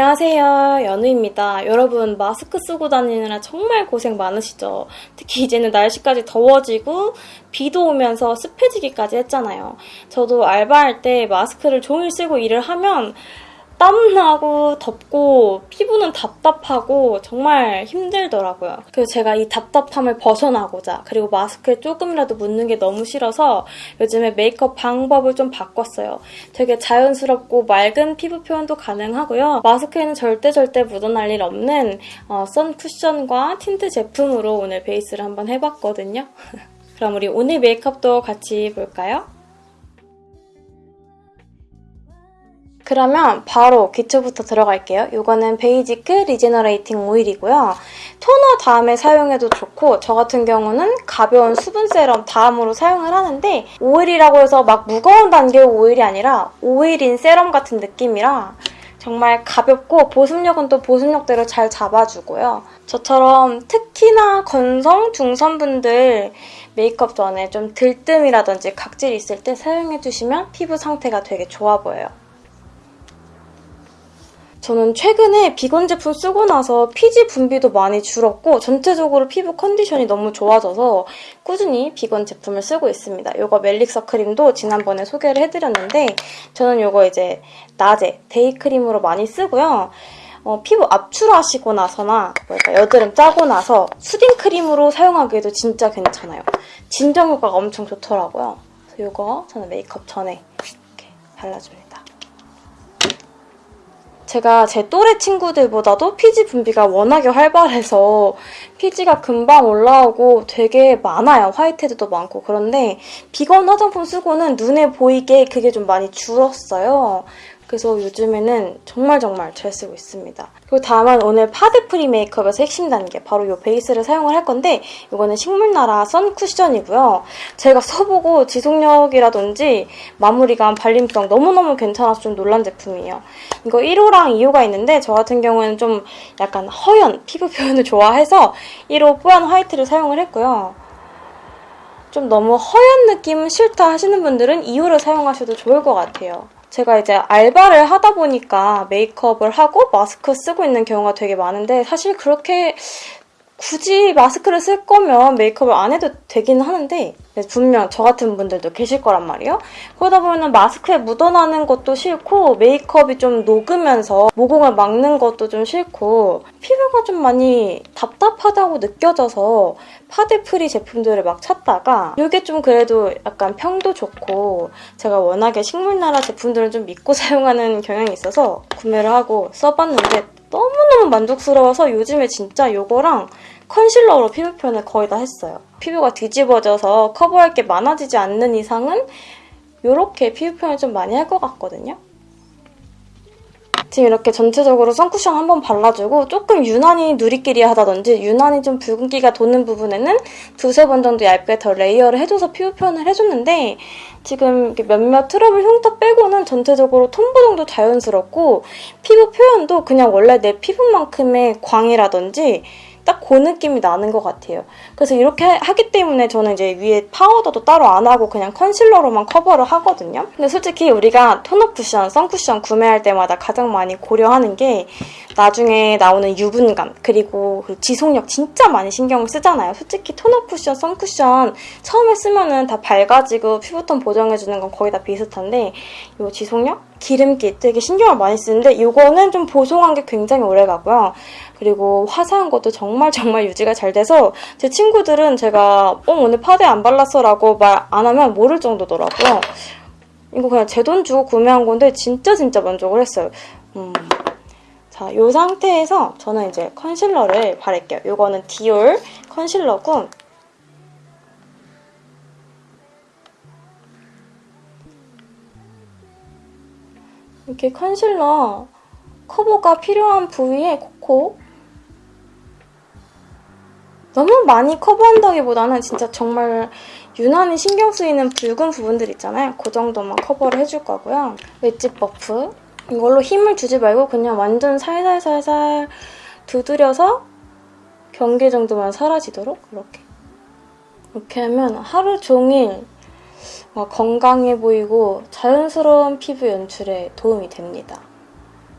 안녕하세요. 연우입니다. 여러분, 마스크 쓰고 다니느라 정말 고생 많으시죠? 특히 이제는 날씨까지 더워지고 비도 오면서 습해지기까지 했잖아요. 저도 알바할 때 마스크를 종일 쓰고 일을 하면 땀나고 덥고 피부는 답답하고 정말 힘들더라고요. 그래서 제가 이 답답함을 벗어나고자 그리고 마스크에 조금이라도 묻는 게 너무 싫어서 요즘에 메이크업 방법을 좀 바꿨어요. 되게 자연스럽고 맑은 피부 표현도 가능하고요. 마스크에는 절대 절대 묻어날 일 없는 어, 선 쿠션과 틴트 제품으로 오늘 베이스를 한번 해봤거든요. 그럼 우리 오늘 메이크업도 같이 볼까요? 그러면 바로 기초부터 들어갈게요. 이거는 베이지크 regenerating 오일이고요. 토너 다음에 사용해도 좋고 저 같은 경우는 가벼운 수분 세럼 다음으로 사용을 하는데 오일이라고 해서 막 무거운 단계의 오일이 아니라 오일 in 세럼 같은 느낌이라 정말 가볍고 보습력은 또 보습력대로 잘 잡아주고요. 저처럼 특히나 건성 중성분들 메이크업 전에 좀 들뜸이라든지 각질 있을 때 사용해주시면 피부 상태가 되게 좋아 보여요. 저는 최근에 비건 제품 쓰고 나서 피지 분비도 많이 줄었고 전체적으로 피부 컨디션이 너무 좋아져서 꾸준히 비건 제품을 쓰고 있습니다. 이거 멜릭서 크림도 지난번에 소개를 해드렸는데 저는 이거 이제 낮에 데이크림으로 많이 쓰고요. 어, 피부 압출하시고 나서나 뭐랄까 여드름 짜고 나서 수딩 크림으로 사용하기에도 진짜 괜찮아요. 진정 효과가 엄청 좋더라고요. 그래서 이거 저는 메이크업 전에 이렇게 발라줍니다. 제가 제 또래 친구들보다도 피지 분비가 워낙에 활발해서 피지가 금방 올라오고 되게 많아요. 화이트헤드도 많고. 그런데 비건 화장품 쓰고는 눈에 보이게 그게 좀 많이 줄었어요. 그래서 요즘에는 정말 정말 잘 쓰고 있습니다. 그리고 다음은 오늘 파데 free 메이크업에서 핵심 단계 바로 이 베이스를 사용을 할 건데 이거는 식물나라 선 쿠션이고요. 제가 써보고 지속력이라든지 마무리감, 발림성 너무너무 괜찮아서 좀 놀란 제품이에요. 이거 1호랑 2호가 있는데 저 같은 경우에는 좀 약간 허연 피부 표현을 좋아해서 1호 뽀얀 화이트를 사용을 했고요. 좀 너무 허연 느낌은 싫다 하시는 분들은 2호를 사용하셔도 좋을 것 같아요. 제가 이제 알바를 하다 보니까 메이크업을 하고 마스크 쓰고 있는 경우가 되게 많은데 사실 그렇게 굳이 마스크를 쓸 거면 메이크업을 안 해도 되긴 하는데 분명 저 같은 분들도 계실 거란 말이에요. 그러다 보면 마스크에 묻어나는 것도 싫고 메이크업이 좀 녹으면서 모공을 막는 것도 좀 싫고 피부가 좀 많이 답답하다고 느껴져서 파데 free 제품들을 막 찾다가 이게 좀 그래도 약간 평도 좋고 제가 워낙에 식물나라 제품들을 좀 믿고 사용하는 경향이 있어서 구매를 하고 써봤는데 너무너무 만족스러워서 요즘에 진짜 이거랑 컨실러로 피부 표현을 거의 다 했어요. 피부가 뒤집어져서 커버할 게 많아지지 않는 이상은 이렇게 피부 표현을 좀 많이 할 것 같거든요. 지금 이렇게 전체적으로 선쿠션 한번 발라주고 조금 유난히 누리끼리하다든지 유난히 좀 붉은기가 도는 부분에는 두세 번 정도 얇게 더 layer를 해줘서 피부 표현을 해줬는데 지금 몇몇 트러블 흉터 빼고는 전체적으로 톤 보정도 자연스럽고 피부 표현도 그냥 원래 내 피부만큼의 광이라든지 딱 그 느낌이 나는 것 같아요. 그래서 이렇게 하기 때문에 저는 이제 위에 파우더도 따로 안 하고 그냥 컨실러로만 커버를 하거든요. 근데 솔직히 우리가 톤업 쿠션, 선쿠션 구매할 때마다 가장 많이 고려하는 게 나중에 나오는 유분감 그리고 그 지속력 진짜 많이 신경을 쓰잖아요. 솔직히 톤업 쿠션, 선쿠션 처음에 쓰면은 다 밝아지고 피부톤 보정해주는 건 거의 다 비슷한데 이 지속력? 기름기 되게 신경을 많이 쓰는데 이거는 좀 보송한 게 굉장히 오래 가고요. 그리고 화사한 것도 정말 정말 유지가 잘 돼서 제 친구들은 제가 어 오늘 파데 안 발랐어 라고 말 안 하면 모를 정도더라고요. 이거 그냥 제 돈 주고 구매한 건데 진짜 진짜 만족을 했어요. 음. 자, 이 상태에서 저는 이제 컨실러를 바를게요. 이거는 디올 컨실러고 이렇게 컨실러 커버가 필요한 부위에 콕콕 너무 많이 커버한다기보다는 진짜 정말 유난히 신경 쓰이는 붉은 부분들 있잖아요. 그 정도만 커버를 해줄 거고요. 웨지 버프 이걸로 힘을 주지 말고 그냥 완전 살살살살 두드려서 경계 정도만 사라지도록 이렇게 이렇게 하면 하루 종일 건강해 보이고 자연스러운 피부 연출에 도움이 됩니다.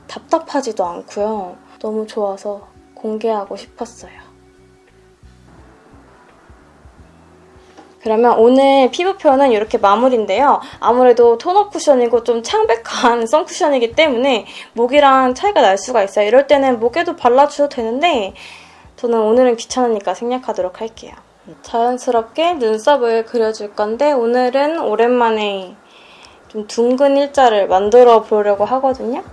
답답하지도 않고요. 너무 좋아서 공개하고 싶었어요. 그러면 오늘 피부 표현은 이렇게 마무리인데요. 아무래도 톤업 쿠션이고 좀 창백한 선 쿠션이기 때문에 목이랑 차이가 날 수가 있어요. 이럴 때는 목에도 발라주셔도 되는데 저는 오늘은 귀찮으니까 생략하도록 할게요. 자연스럽게 눈썹을 그려줄 건데 오늘은 오랜만에 좀 둥근 일자를 만들어 보려고 하거든요.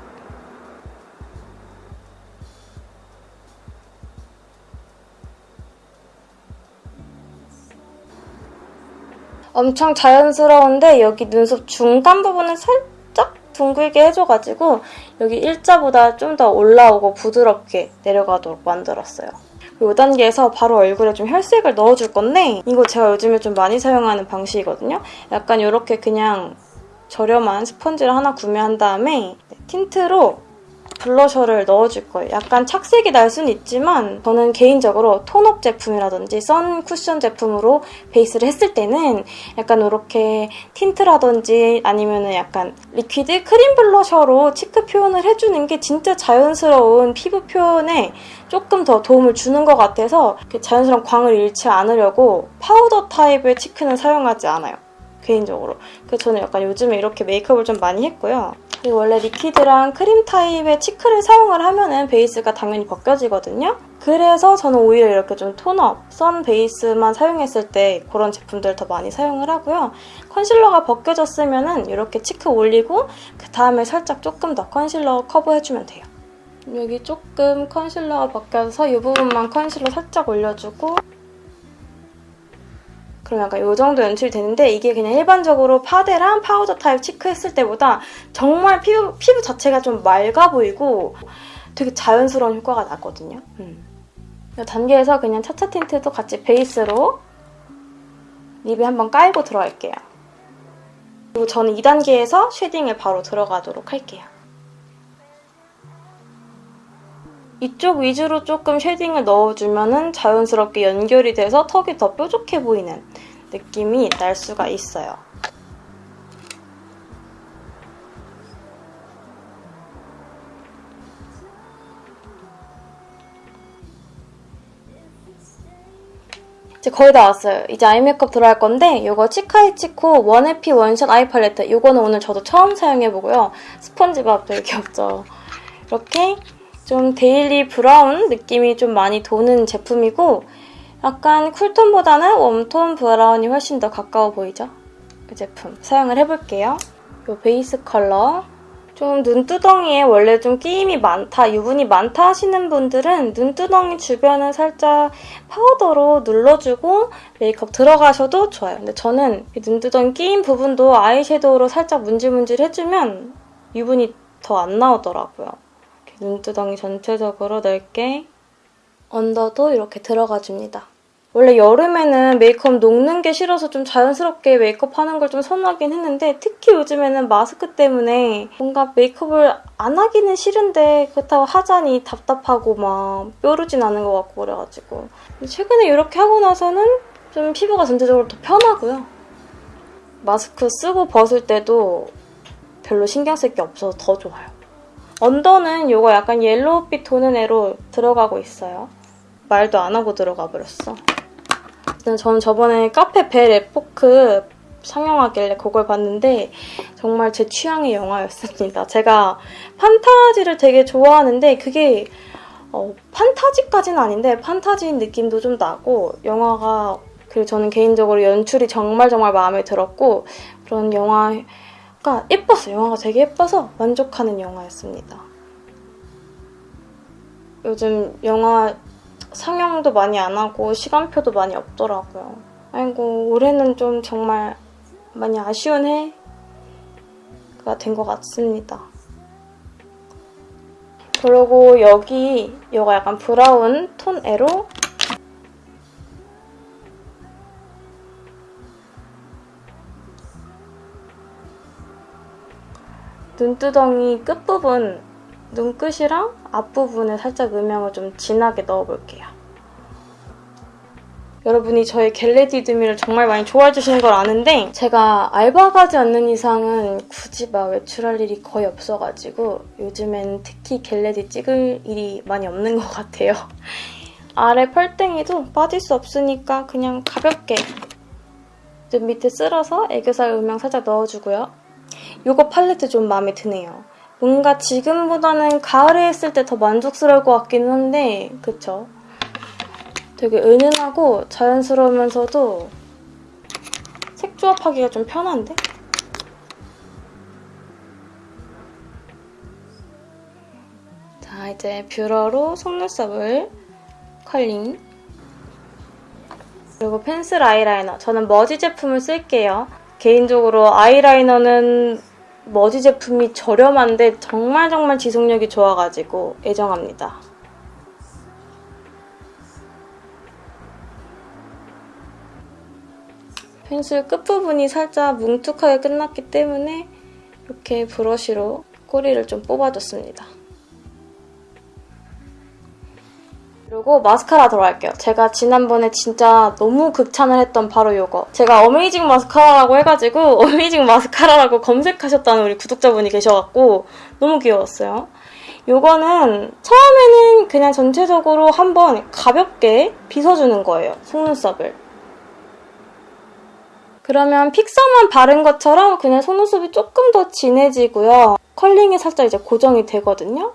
엄청 자연스러운데 여기 눈썹 중간 부분을 살짝 둥글게 해줘가지고 여기 일자보다 좀 더 올라오고 부드럽게 내려가도록 만들었어요. 5단계에서 바로 얼굴에 좀 혈색을 넣어줄 건데 이거 제가 요즘에 좀 많이 사용하는 방식이거든요. 약간 이렇게 그냥 저렴한 스펀지를 하나 구매한 다음에 틴트로 블러셔를 넣어줄 거예요. 약간 착색이 날 수는 있지만 저는 개인적으로 tone up 제품이라든지 sun cushion 제품으로 베이스를 했을 때는 약간 이렇게 틴트라든지 아니면 약간 liquid 크림 블러셔로 cheek 표현을 해주는 게 진짜 자연스러운 피부 표현에 조금 더 도움을 주는 것 같아서 자연스러운 광을 잃지 않으려고 파우더 타입의 cheek는 사용하지 않아요. 개인적으로. 그래서 저는 약간 요즘에 이렇게 메이크업을 좀 많이 했고요. 원래 liquid랑 크림 타입의 cheek를 사용을 하면은 베이스가 당연히 벗겨지거든요. 그래서 저는 오히려 이렇게 좀 tone up, sun 베이스만 사용했을 때 그런 제품들을 더 많이 사용을 하고요. 컨실러가 벗겨졌으면은 이렇게 cheek 올리고 그 다음에 살짝 조금 더 컨실러 커버해주면 돼요. 여기 조금 컨실러가 벗겨서 이 부분만 컨실러 살짝 올려주고 그럼 약간 이 정도 연출이 되는데 이게 그냥 일반적으로 파데랑 파우더 타입 cheek했을 때보다 정말 피부, 피부 자체가 좀 맑아 보이고 되게 자연스러운 효과가 나거든요. 음. 이 단계에서 그냥 차차 틴트도 같이 베이스로 lip에 한번 깔고 들어갈게요. 그리고 저는 2단계에서 shading을 바로 들어가도록 할게요. 이쪽 위주로 조금 shading을 넣어주면 자연스럽게 연결이 돼서 턱이 더 뾰족해 보이는 느낌이 날 수가 있어요. 이제 거의 다 왔어요. 이제 아이 메이크업 들어갈 건데 이거 치카이치코 원해피 원샷 아이 팔레트 이거는 오늘 저도 처음 사용해보고요. 스펀지밥 되게 귀엽죠? 이렇게 좀 daily 브라운 느낌이 좀 많이 도는 제품이고 약간 쿨톤보다는 웜톤 브라운이 훨씬 더 가까워 보이죠? 그 제품 사용을 해볼게요. 이 베이스 컬러 좀 눈두덩이에 원래 좀 끼임이 많다, 유분이 많다 하시는 분들은 눈두덩이 주변을 살짝 파우더로 눌러주고 메이크업 들어가셔도 좋아요. 근데 저는 눈두덩이 끼임 부분도 아이섀도우로 살짝 문질문질 해주면 유분이 더 안 나오더라고요. 눈두덩이 전체적으로 넓게 언더도 이렇게 들어가줍니다. 원래 여름에는 메이크업 녹는 게 싫어서 좀 자연스럽게 메이크업 하는 걸 좀 선호하긴 했는데 특히 요즘에는 마스크 때문에 뭔가 메이크업을 안 하기는 싫은데 그렇다고 하자니 답답하고 막 뾰루진 않은 것 같고 그래가지고 최근에 이렇게 하고 나서는 좀 피부가 전체적으로 더 편하고요. 마스크 쓰고 벗을 때도 별로 신경 쓸 게 없어서 더 좋아요. under는 이거 약간 yellow빛 도는 애로 들어가고 있어요. 말도 안 하고 들어가 버렸어. 저는 저번에 카페 벨 에포크 상영하길래 그걸 봤는데 정말 제 취향의 영화였습니다. 제가 판타지를 되게 좋아하는데 그게 어, 판타지까지는 아닌데 판타지인 느낌도 좀 나고 영화가 그리고 저는 개인적으로 연출이 정말 정말 마음에 들었고 그런 영화 가 예뻤어요. 영화가 되게 예뻐서 만족하는 영화였습니다. 요즘 영화 상영도 많이 안 하고 시간표도 많이 없더라고요. 아이고 올해는 좀 정말 많이 아쉬운 해가 된 것 같습니다. 그리고 여기 이거 약간 브라운 톤 애로 눈두덩이 끝부분 눈끝이랑 앞부분에 살짝 음영을 좀 진하게 넣어볼게요. 여러분이 저의 겟레디드미를 정말 많이 좋아해 주시는 걸 아는데 제가 알바 가지 않는 이상은 굳이 막 외출할 일이 거의 없어가지고 요즘엔 특히 get ready 찍을 일이 많이 없는 것 같아요. 아래 펄땡이도 빠질 수 없으니까 그냥 가볍게 눈 밑에 쓸어서 애교살 음영 살짝 넣어주고요. 이거 팔레트 좀 마음에 드네요. 뭔가 지금보다는 가을에 했을 때 더 만족스러울 것 같기는 한데 그쵸? 되게 은은하고 자연스러우면서도 색 조합하기가 좀 편한데? 자 이제 뷰러로 속눈썹을 컬링 그리고 펜슬 아이라이너 저는 머지 제품을 쓸게요 개인적으로 아이라이너는 머지 제품이 저렴한데 정말 정말 지속력이 좋아가지고 애정합니다 펜슬 끝부분이 살짝 뭉툭하게 끝났기 때문에 이렇게 브러쉬로 꼬리를 좀 뽑아줬습니다. 그리고 마스카라 들어갈게요. 제가 지난번에 진짜 너무 극찬을 했던 바로 이거. 제가 어메이징 마스카라라고 해가지고 어메이징 마스카라라고 검색하셨다는 우리 구독자분이 계셔갖고 너무 귀여웠어요. 이거는 처음에는 그냥 전체적으로 한번 가볍게 빗어주는 거예요. 속눈썹을. 그러면 픽서만 바른 것처럼 그냥 속눈썹이 조금 더 진해지고요. 컬링이 살짝 이제 고정이 되거든요.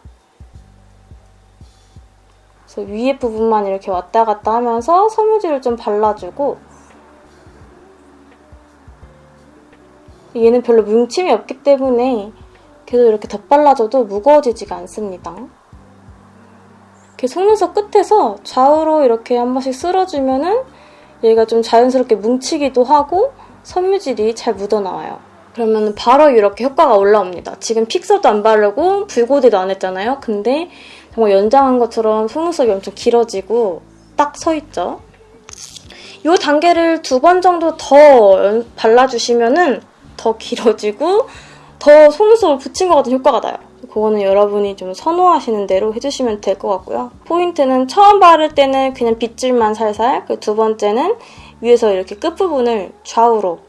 그래서 위에 부분만 이렇게 왔다 갔다 하면서 섬유질을 좀 발라주고 얘는 별로 뭉침이 없기 때문에 계속 이렇게 덧발라줘도 무거워지지가 않습니다. 이렇게 속눈썹 끝에서 좌우로 이렇게 한 번씩 쓸어주면은 얘가 좀 자연스럽게 뭉치기도 하고 섬유질이 잘 묻어나와요. 그러면 바로 이렇게 효과가 올라옵니다. 지금 픽서도 안 바르고 붉고데도 안 했잖아요. 근데 정말 연장한 것처럼 속눈썹이 엄청 길어지고 딱 서있죠. 이 단계를 두 번 정도 더 발라주시면 은더 길어지고 더 속눈썹을 붙인 것 같은 효과가 나요. 그거는 여러분이 좀 선호하시는 대로 해주시면 될 것 같고요. 포인트는 처음 바를 때는 그냥 빗질만 살살, 그두 번째는 위에서 이렇게 끝부분을 좌우로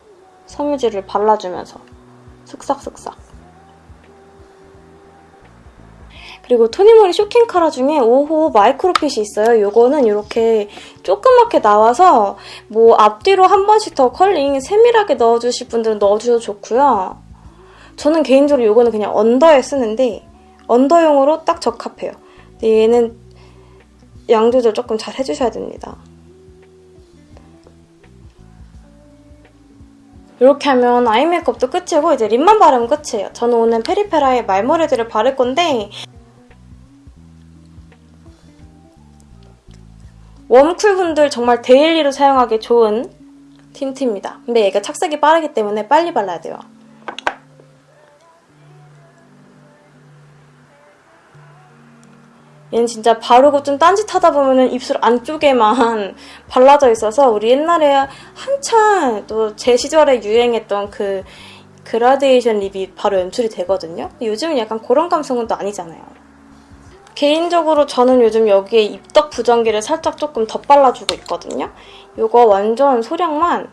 섬유질을 발라주면서 슥싹슥싹 그리고 토니모리 쇼킹 카라 중에 5호 마이크로핏이 있어요. 이거는 이렇게 조그맣게 나와서 뭐 앞뒤로 한 번씩 더 컬링 세밀하게 넣어주실 분들은 넣어주셔도 좋고요. 저는 개인적으로 이거는 그냥 under에 쓰는데 under용으로 딱 적합해요. 얘는 양 조절 조금 잘 해주셔야 됩니다. 이렇게 하면 아이 메이크업도 끝이고 이제 lip만 바르면 끝이에요. 저는 오늘 페리페라의 말머리들을 바를 건데 warm cool 분들 정말 daily로 사용하기 좋은 틴트입니다. 근데 얘가 착색이 빠르기 때문에 빨리 발라야 돼요. 얘는 진짜 바르고 좀 딴짓하다 보면 입술 안쪽에만 발라져 있어서 우리 옛날에 한참 또 제 시절에 유행했던 그 그라데이션 lip이 바로 연출이 되거든요. 요즘은 약간 그런 감성은 또 아니잖아요. 개인적으로 저는 요즘 여기에 입덕 부정기를 살짝 조금 더 발라주고 있거든요. 이거 완전 소량만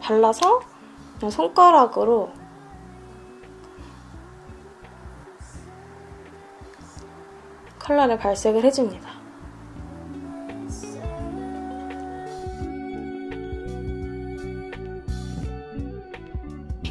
발라서 그냥 손가락으로 컬러를 발색을 해줍니다.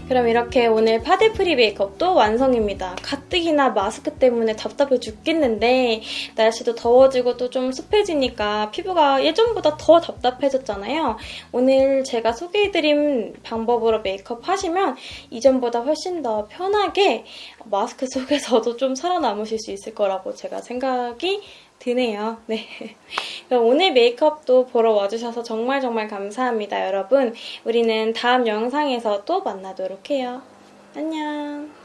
그럼 이렇게 오늘 파데프리 메이크업도 완성입니다. 가뜩이나 마스크 때문에 답답해 죽겠는데 날씨도 더워지고 또 좀 습해지니까 피부가 예전보다 더 답답해졌잖아요. 오늘 제가 소개해드린 방법으로 메이크업 하시면 이전보다 훨씬 더 편하게 마스크 속에서도 좀 살아남으실 수 있을 거라고 제가 생각이 드네요. 네. 그럼 오늘 메이크업도 보러 와주셔서 정말 정말 감사합니다, 여러분. 우리는 다음 영상에서 또 만나도록 해요. 안녕.